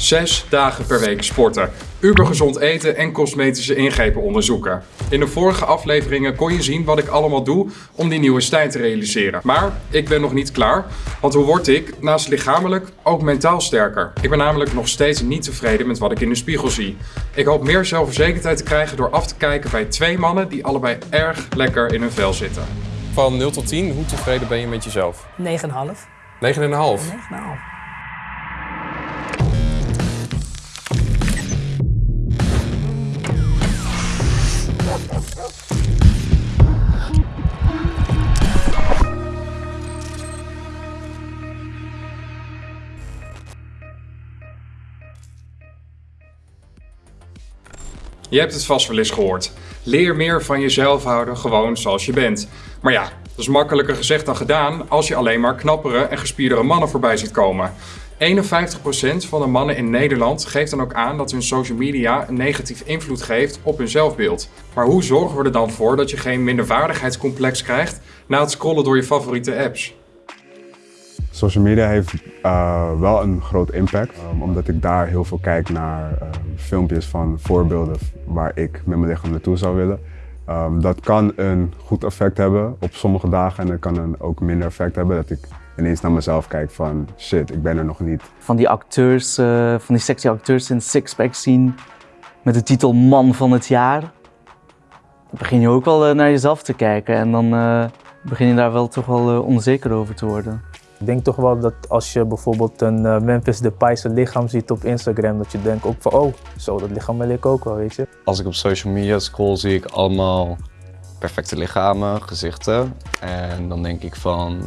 Zes dagen per week sporten, ubergezond eten en cosmetische ingrepen onderzoeken. In de vorige afleveringen kon je zien wat ik allemaal doe om die nieuwe stijl te realiseren. Maar ik ben nog niet klaar, want hoe word ik, naast lichamelijk, ook mentaal sterker? Ik ben namelijk nog steeds niet tevreden met wat ik in de spiegel zie. Ik hoop meer zelfverzekerdheid te krijgen door af te kijken bij twee mannen die allebei erg lekker in hun vel zitten. Van 0 tot 10, hoe tevreden ben je met jezelf? 9,5. 9,5. Nou, Je hebt het vast wel eens gehoord. Leer meer van jezelf houden, gewoon zoals je bent. Maar ja, dat is makkelijker gezegd dan gedaan als je alleen maar knappere en gespierdere mannen voorbij ziet komen. 51% van de mannen in Nederland geeft dan ook aan dat hun social media een negatief invloed geeft op hun zelfbeeld. Maar hoe zorgen we er dan voor dat je geen minderwaardigheidscomplex krijgt na het scrollen door je favoriete apps? Social media heeft uh, wel een groot impact, um, omdat ik daar heel veel kijk naar uh, filmpjes van voorbeelden waar ik met mijn lichaam naartoe zou willen. Um, dat kan een goed effect hebben op sommige dagen en het kan een ook minder effect hebben dat ik ineens naar mezelf kijk van shit, ik ben er nog niet. Van die acteurs, uh, van die sexy acteurs in Sixpack zien met de titel Man van het Jaar. Dan begin je ook wel naar jezelf te kijken en dan begin je daar wel toch wel onzeker over te worden. Ik denk toch wel dat als je bijvoorbeeld een uh, Memphis Depay's lichaam ziet op Instagram, dat je denkt ook van oh, zo dat lichaam wil ik ook wel, weet je. Als ik op social media scroll zie ik allemaal perfecte lichamen, gezichten. En dan denk ik van,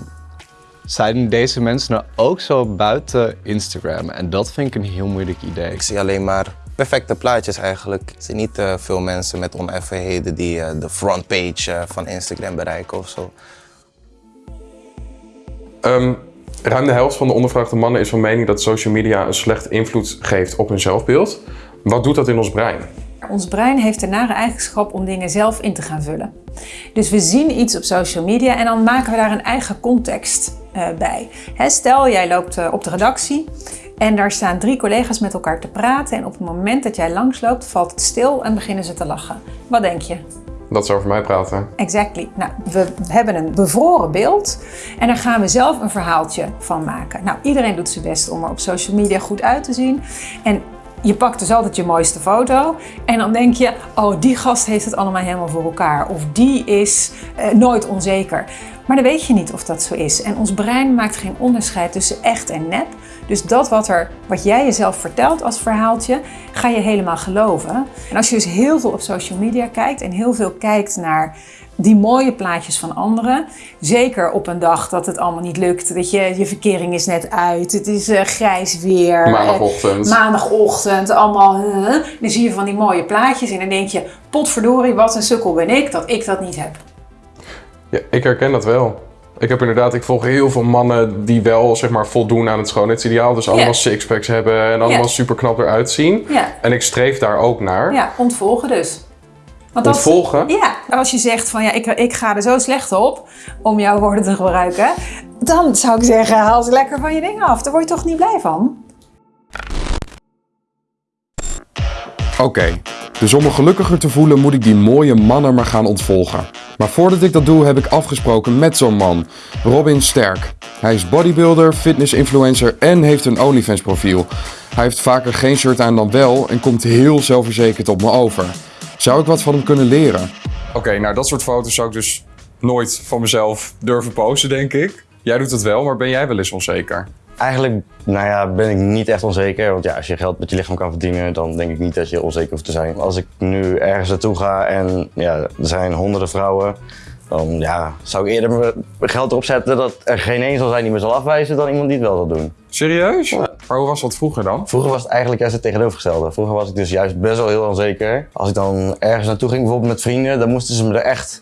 zijn deze mensen nou ook zo buiten Instagram? En dat vind ik een heel moeilijk idee. Ik zie alleen maar perfecte plaatjes eigenlijk. Ik zie niet uh, veel mensen met oneffenheden die uh, de frontpage van Instagram bereiken of zo. Um, ruim de helft van de ondervraagde mannen is van mening dat social media een slecht invloed geeft op hun zelfbeeld. Wat doet dat in ons brein? Ons brein heeft de nare eigenschap om dingen zelf in te gaan vullen. Dus we zien iets op social media en dan maken we daar een eigen context uh, bij. Stel, jij loopt uh, op de redactie en daar staan drie collega's met elkaar te praten en op het moment dat jij langsloopt valt het stil en beginnen ze te lachen. Wat denk je? Dat ze over mij praten. Exactly. Nou, we hebben een bevroren beeld en daar gaan we zelf een verhaaltje van maken. Nou, iedereen doet zijn best om er op social media goed uit te zien. En je pakt dus altijd je mooiste foto en dan denk je, oh die gast heeft het allemaal helemaal voor elkaar. Of die is uh, nooit onzeker. Maar dan weet je niet of dat zo is. En ons brein maakt geen onderscheid tussen echt en nep. Dus dat wat, er, wat jij jezelf vertelt als verhaaltje, ga je helemaal geloven. En als je dus heel veel op social media kijkt en heel veel kijkt naar die mooie plaatjes van anderen. Zeker op een dag dat het allemaal niet lukt. Weet je, je verkering is net uit. Het is uh, grijs weer. Maandagochtend. Maandagochtend. Allemaal. Dan zie je van die mooie plaatjes. En dan denk je, potverdorie, wat een sukkel ben ik dat ik dat niet heb. Ja, ik herken dat wel. Ik heb inderdaad, ik volg heel veel mannen die wel zeg maar voldoen aan het schoonheidsideaal. Dus allemaal yeah. sixpacks hebben en allemaal yeah. super knap eruit zien. Yeah. En ik streef daar ook naar. Ja, ontvolgen dus. Want als, Ontvolgen? Ja, als je zegt van ja, ik, ik ga er zo slecht op, om jouw woorden te gebruiken. Dan zou ik zeggen, haal ze lekker van je dingen af. Daar word je toch niet blij van? Oké, okay. Dus om me gelukkiger te voelen moet ik die mooie mannen maar gaan ontvolgen. Maar voordat ik dat doe heb ik afgesproken met zo'n man, Robin Sterk. Hij is bodybuilder, fitness-influencer en heeft een OnlyFans profiel. Hij heeft vaker geen shirt aan dan wel en komt heel zelfverzekerd op me over. Zou ik wat van hem kunnen leren? Oké, nou dat soort foto's zou ik dus nooit van mezelf durven posten, denk ik. Jij doet het wel, maar ben jij wel eens onzeker? Eigenlijk nou ja, ben ik niet echt onzeker. Want ja, als je geld met je lichaam kan verdienen, dan denk ik niet dat je onzeker hoeft te zijn. Als ik nu ergens naartoe ga en ja, er zijn honderden vrouwen, dan ja, zou ik eerder mijn geld erop zetten dat er geen één zal zijn die me zal afwijzen dan iemand die het wel zal doen. Serieus? Ja. Maar hoe was dat vroeger dan? Vroeger was het eigenlijk juist het tegenovergestelde. Vroeger was ik dus juist best wel heel onzeker. Als ik dan ergens naartoe ging, bijvoorbeeld met vrienden, dan moesten ze me er echt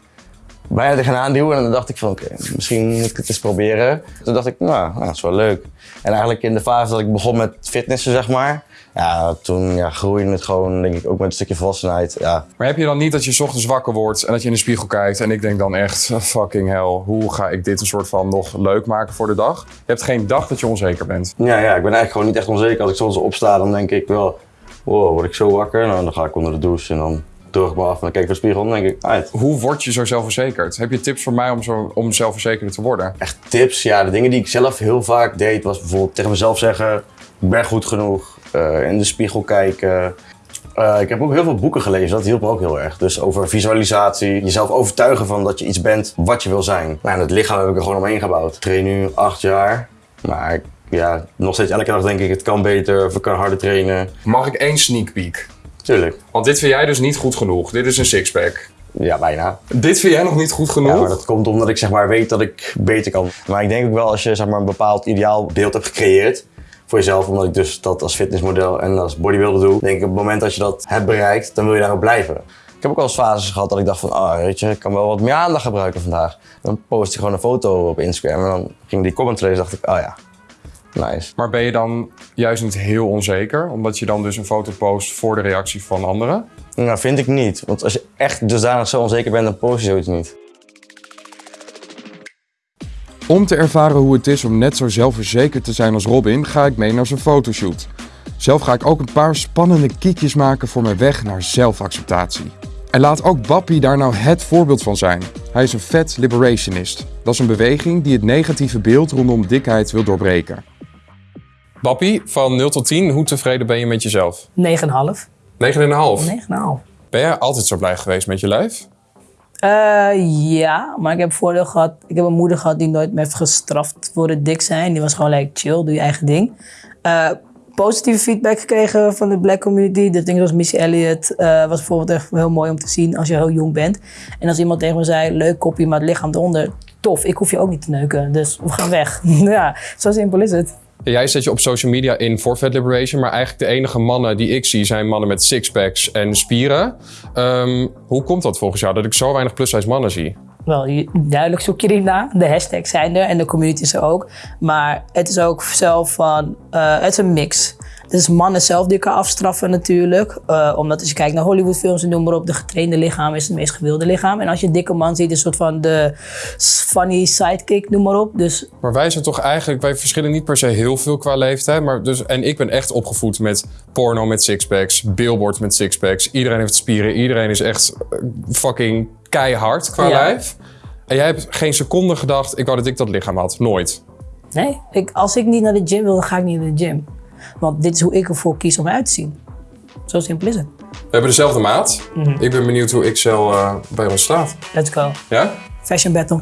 bijna tegenaan duwen. En dan dacht ik van, oké, misschien moet ik het eens proberen. Toen dacht ik, nou, nou, dat is wel leuk. En eigenlijk in de fase dat ik begon met fitnessen, zeg maar, ja, toen ja, groeide het gewoon, denk ik, ook met een stukje volwassenheid. Ja. Maar heb je dan niet dat je 's ochtends wakker wordt en dat je in de spiegel kijkt en ik denk dan echt, fucking hell, hoe ga ik dit een soort van nog leuk maken voor de dag? Je hebt geen dag dat je onzeker bent. Ja, ja, ik ben eigenlijk gewoon niet echt onzeker. Als ik soms opsta, dan denk ik wel, wow, word ik zo wakker? Nou, dan ga ik onder de douche en dan af en dan kijk ik voor de spiegel en denk ik, uit. Hoe word je zo zelfverzekerd? Heb je tips voor mij om, zo, om zelfverzekerder te worden? Echt tips, ja, de dingen die ik zelf heel vaak deed, was bijvoorbeeld tegen mezelf zeggen, ik ben goed genoeg, eh, in de spiegel kijken. Eh, ik heb ook heel veel boeken gelezen, dat hielp me ook heel erg. Dus over visualisatie, jezelf overtuigen van dat je iets bent wat je wil zijn. Nou, en het lichaam heb ik er gewoon omheen gebouwd. Ik train nu acht jaar, maar ja, nog steeds elke dag denk ik, het kan beter, of ik kan harder trainen. Mag ik één sneak peek? Tuurlijk, Want dit vind jij dus niet goed genoeg. Dit is een sixpack. ja, bijna. Dit vind jij nog niet goed genoeg? Ja, maar dat komt omdat ik zeg maar weet dat ik beter kan. Maar ik denk ook wel als je zeg maar een bepaald ideaalbeeld hebt gecreëerd voor jezelf, omdat ik dus dat als fitnessmodel en als bodybuilder doe, denk ik op het moment dat je dat hebt bereikt, dan wil je daarop blijven. Ik heb ook wel eens fases gehad dat ik dacht van, ah, weet je, ik kan wel wat meer aandacht gebruiken vandaag. Dan post ik gewoon een foto op Instagram en dan ging die comment lezen, dacht ik, oh ja, nice. Maar ben je dan juist niet heel onzeker? Omdat je dan dus een foto post voor de reactie van anderen? Nou, vind ik niet. Want als je echt dusdanig zo onzeker bent, dan post je zoiets niet. Om te ervaren hoe het is om net zo zelfverzekerd te zijn als Robin, ga ik mee naar zijn fotoshoot. Zelf ga ik ook een paar spannende kiekjes maken voor mijn weg naar zelfacceptatie. En laat ook Bappie daar nou het voorbeeld van zijn. Hij is een vet liberationist. Dat is een beweging die het negatieve beeld rondom dikheid wil doorbreken. Bappie, van 0 tot 10, hoe tevreden ben je met jezelf? 9,5. 9,5. 9,5. Ben jij altijd zo blij geweest met je lijf? Eh, ja, maar ik heb voordeel gehad. Ik heb een moeder gehad die nooit me heeft gestraft voor het dik zijn. Die was gewoon like, chill, doe je eigen ding. Eh, positieve feedback gekregen van de black community. De dingen zoals Missy Elliott eh, was bijvoorbeeld echt heel mooi om te zien als je heel jong bent. En als iemand tegen me zei, leuk kopje, maar het lichaam eronder. Tof, ik hoef je ook niet te neuken, dus we gaan weg. ja, zo simpel is het. Jij zet je op social media in voor Fat Liberation, maar eigenlijk de enige mannen die ik zie zijn mannen met sixpacks en spieren. Ehm, hoe komt dat volgens jou dat ik zo weinig plus-size mannen zie? Wel, duidelijk zoek je na. De hashtags zijn er en de community is er ook. Maar het is ook zelf van, eh, het is een mix. Het is mannen zelf die elkaar afstraffen natuurlijk. Eh, omdat als je kijkt naar Hollywoodfilms en noem maar op, de getrainde lichaam is het meest gewilde lichaam. En als je een dikke man ziet, is een soort van de funny sidekick, noem maar op. Dus Maar wij zijn toch eigenlijk, wij verschillen niet per se heel veel qua leeftijd. Maar dus, en ik ben echt opgevoed met porno met sixpacks, billboards met sixpacks. Iedereen heeft spieren, iedereen is echt eh, fucking keihard qua Ja. lijf. En jij hebt geen seconde gedacht, ik wou dat ik dat lichaam had. Nooit. nee, ik, als ik niet naar de gym wil, dan ga ik niet naar de gym. Want dit is hoe ik ervoor kies om eruit te zien. Zo simpel is het. We hebben dezelfde maat. Ik ben benieuwd hoe XL eh, bij ons staat. Let's go. Ja? Fashion battle.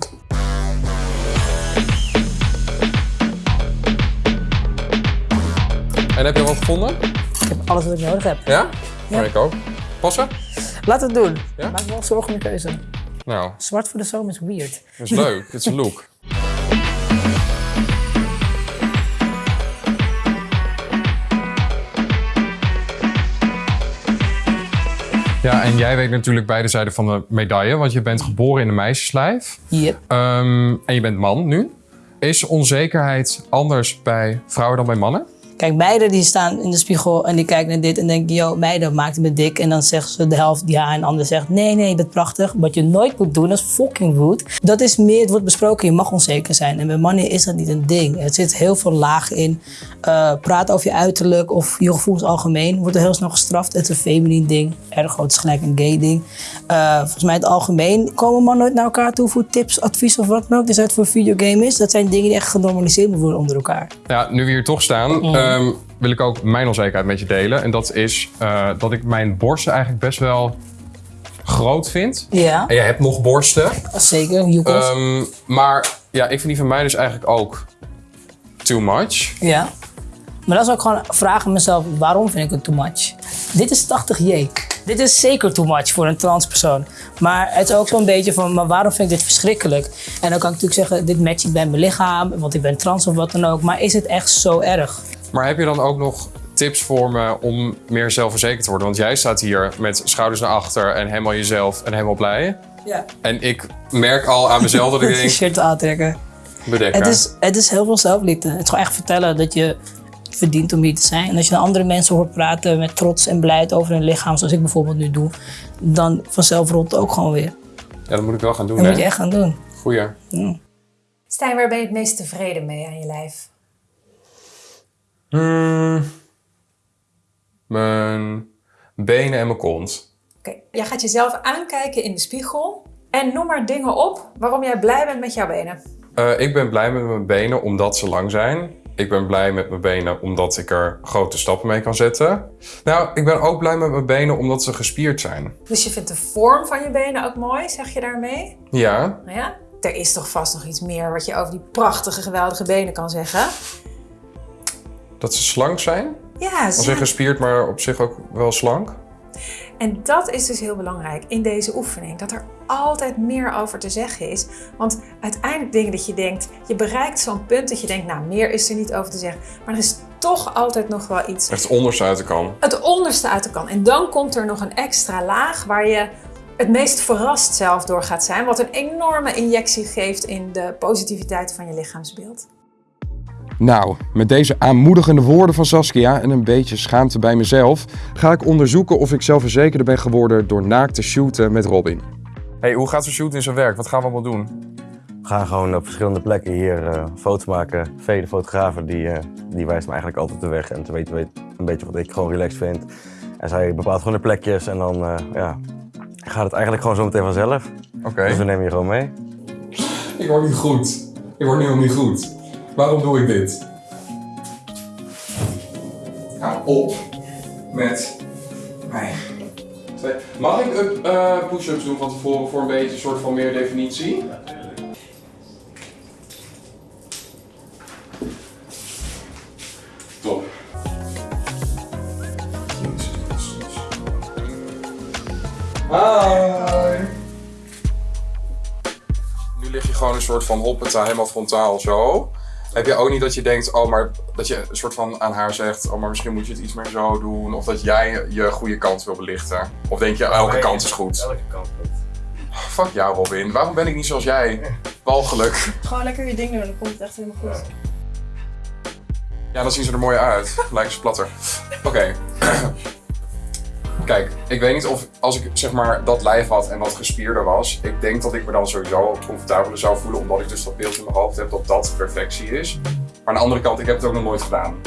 En heb je wat gevonden? Ik heb alles wat ik nodig heb. Ja? Maar ik ook. Passen? Laten we het doen. Ja? Maak me wel zorgen om je keuze. Nou, Zwart voor de zomer is weird. dat is leuk. Dit is een look. Ja, en jij weet natuurlijk beide zijden van de medaille, want je bent geboren in een meisjeslijf. Yep. Ehm, en je bent man nu. Is onzekerheid anders bij vrouwen dan bij mannen? Kijk, meiden die staan in de spiegel en die kijken naar dit en denken, yo, meiden maakt me dik. En dan zeggen ze de helft ja en de ander zegt, nee, nee, je bent prachtig. Wat je nooit moet doen, dat is fucking rude. Dat is meer, het wordt besproken, je mag onzeker zijn. En bij mannen is dat niet een ding. Er zit heel veel laag in. Eh praat over je uiterlijk of je gevoelens algemeen wordt er heel snel gestraft. Het is een feminine ding. Ergo, het is gelijk een gay ding. Eh, volgens mij in het algemeen komen mannen nooit naar elkaar toe voor tips, advies of wat dan ook. Dus het voor videogame is. Dat zijn dingen die echt genormaliseerd moeten worden onder elkaar. Ja, nu we hier toch staan, ehm, wil ik ook mijn onzekerheid met je delen. En dat is eh, dat ik mijn borsten eigenlijk best wel groot vind. Ja, En jij hebt nog borsten. zeker. Joekels. Ehm, maar ja, ik vind die van mij dus eigenlijk ook too much. Ja. Maar dat is ook gewoon vragen aan mezelf, waarom vind ik het too much? Dit is 80J. Dit is zeker too much voor een transpersoon. Maar het is ook zo'n beetje van, maar waarom vind ik dit verschrikkelijk? En dan kan ik natuurlijk zeggen, dit matcht niet bij mijn lichaam, want ik ben trans of wat dan ook. Maar is het echt zo erg? Maar heb je dan ook nog tips voor me om meer zelfverzekerd te worden? Want jij staat hier met schouders naar achter en helemaal jezelf en helemaal blij. Ja. En ik merk al aan mezelf dat ik Een denk, t-shirt aantrekken. bedekken. Het is, het is heel veel zelfliefde. Het is gewoon echt vertellen dat je verdient om hier te zijn. En als je naar andere mensen hoort praten met trots en blijheid over hun lichaam, zoals ik bijvoorbeeld nu doe, dan vanzelf rolt het ook gewoon weer. Ja, dat moet ik wel gaan doen, Dat hè? moet je echt gaan doen. Goeie. Stijn, waar ben je het meest tevreden mee aan je lijf? Hmm. Mijn benen en mijn kont. Oké, jij gaat jezelf aankijken in de spiegel en noem maar dingen op waarom jij blij bent met jouw benen. Eh, ik ben blij met mijn benen omdat ze lang zijn. Ik ben blij met mijn benen omdat ik er grote stappen mee kan zetten. Nou, ik ben ook blij met mijn benen omdat ze gespierd zijn. Dus je vindt de vorm van je benen ook mooi, zeg je daarmee? Ja, Nou ja, er is toch vast nog iets meer wat je over die prachtige, geweldige benen kan zeggen? Dat ze slank zijn. Ja, Als ze- in gespierd, maar op zich ook wel slank. En dat is dus heel belangrijk in deze oefening. Dat er altijd meer over te zeggen is. Want uiteindelijk dingen dat je denkt, je bereikt zo'n punt dat je denkt, nou meer is er niet over te zeggen. Maar er is toch altijd nog wel iets. Echt onderste uit de kan. Het onderste uit de kan. En dan komt er nog een extra laag waar je het meest verrast zelf door gaat zijn. Wat een enorme injectie geeft in de positiviteit van je lichaamsbeeld. Nou, met deze aanmoedigende woorden van Saskia en een beetje schaamte bij mezelf, ga ik onderzoeken of ik zelfverzekerder ben geworden door naakt te shooten met Robin. Hey, hoe gaat zo'n shoot in zijn werk? Wat gaan we allemaal doen? We gaan gewoon op verschillende plekken hier eh, foto's maken. Vee, de fotografer, die, eh, die wijst me eigenlijk altijd de weg. En te weten weet een beetje wat ik gewoon relaxed vind. En zij bepaalt gewoon de plekjes en dan eh, ja, gaat het eigenlijk gewoon zo meteen vanzelf. Oké. Dus we nemen je gewoon mee. Ik word niet goed. Ik word nu al niet goed. Waarom doe ik dit? Hou op met mij. Mag ik up, eh, push-ups doen van tevoren voor een beetje een soort van meer definitie? Top. Hi. Nu lig je gewoon een soort van hoppeta helemaal frontaal zo. Heb je ook niet dat je denkt, oh, maar dat je een soort van aan haar zegt, oh, maar misschien moet je het iets meer zo doen. Of dat jij je goede kant wil belichten. Of denk je, elke kant is goed. Elke kant goed. Fuck jou, Robin. Waarom ben ik niet zoals jij? Walgelijk. Gewoon lekker je ding doen, dan komt het echt helemaal goed. Ja, dan zien ze er mooi uit. Lijken ze platter. Oké. Kijk, ik weet niet of als ik zeg maar dat lijf had en wat gespierder was, ik denk dat ik me dan sowieso comfortabeler zou voelen, omdat ik dus dat beeld in mijn hoofd heb dat dat perfectie is. Maar aan de andere kant, ik heb het ook nog nooit gedaan.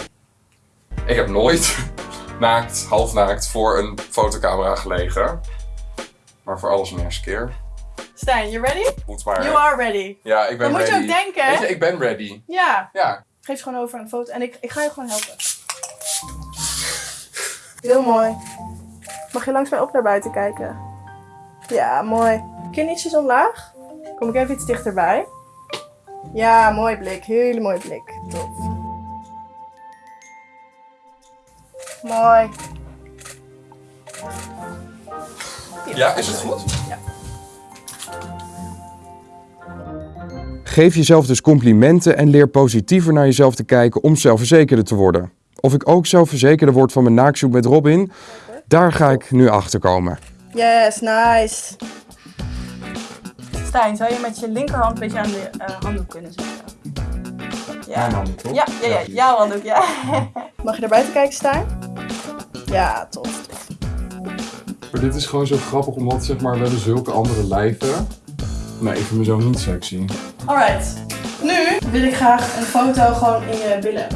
Ik heb nooit naakt, halfnaakt voor een fotocamera gelegen. Maar voor alles een eerste keer. Stijn, you ready? Moet maar. You are ready. Ja, ik ben Dan moet ready. je ook denken? Weet je, ik ben ready. Ja. Ja. Geef ze gewoon over aan de foto en ik, ik ga je gewoon helpen. Heel mooi. Mag je langs mij op naar buiten kijken? Ja, mooi. Kin ietsjes omlaag. Kom ik even iets dichterbij. Ja, mooi blik. Hele mooi blik. Top. Mooi. Ja, is het goed? Ja. Geef jezelf dus complimenten en leer positiever naar jezelf te kijken om zelfverzekerder te worden. Of ik ook zelfverzekerder word van mijn naakshoot met Robin, daar ga ik nu achter komen. Yes, nice. Stijn, zou je met je linkerhand een beetje aan de eh, handdoek kunnen zetten? Ja. Mijn handdoek, toch? Ja, ja, ja, jouw handdoek, ja. Mag je naar buiten kijken, Stijn? Ja, top. Maar dit is gewoon zo grappig, omdat zeg maar, we hebben zulke andere lijven. Nee, ik vind mezelf niet sexy. Alright. Nu wil ik graag een foto gewoon in je billen.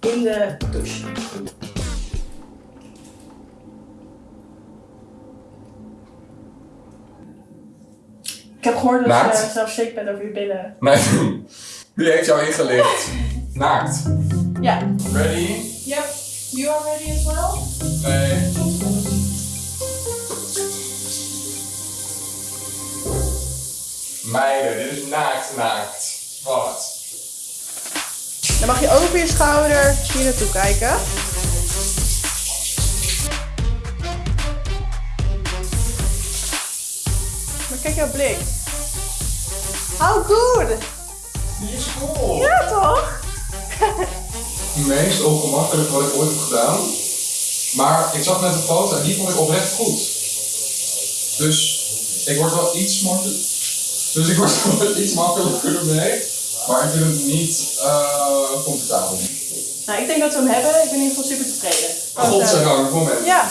In de douche. Heb gehoord dat Naakt? je zelf shake bent over je billen. Nee, wie heeft jou ingelicht? Naakt. Ja. Ready? Yep. You are ready as well? Nee. Meiden, dit is naakt, naakt. Wat? Dan mag je over je schouder hier naartoe kijken. Maar kijk jouw blik. How good! Die is cool. Ja, toch? Het meest ongemakkelijk wat ik ooit heb gedaan. Maar ik zag net een foto en die vond ik oprecht goed. Dus Ik word wel iets makkelijker. Dus ik word wel iets makkelijker ermee. Maar ik vind het niet uh, comfortabel. Nou, ik denk dat we hem hebben. Ik ben in ieder geval super tevreden. Godzijdank, moment. Ja.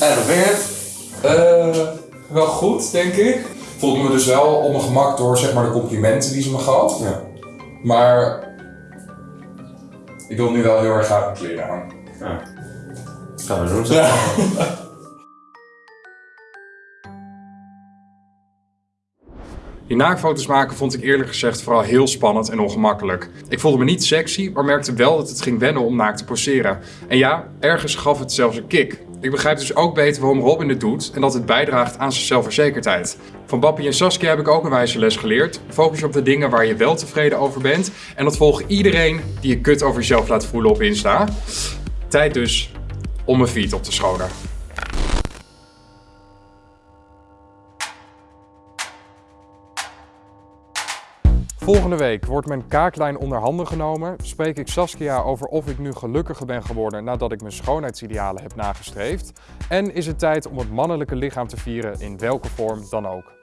En dan vind ik het uh, wel goed, denk ik. Voelde me dus wel op mijn gemak door zeg maar, de complimenten die ze me gaf. Ja. Maar ik wil nu wel heel erg graag mijn kleren aan. Ja. Gaan we doen. Ja. Die naakfoto's maken vond ik eerlijk gezegd vooral heel spannend en ongemakkelijk. Ik voelde me niet sexy, maar merkte wel dat het ging wennen om naakt te poseren. En ja, ergens gaf het zelfs een kick. Ik begrijp dus ook beter waarom Robin het doet en dat het bijdraagt aan zijn zelfverzekerdheid. Van Bappie en Saskia heb ik ook een wijze les geleerd. Focus op de dingen waar je wel tevreden over bent. En dat volgt iedereen die je kut over jezelf laat voelen op Insta. Tijd dus om mijn feed op te schonen. Volgende week wordt mijn kaaklijn onder handen genomen. Spreek ik Saskia over of ik nu gelukkiger ben geworden nadat ik mijn schoonheidsidealen heb nagestreefd. En is het tijd om het mannelijke lichaam te vieren in welke vorm dan ook.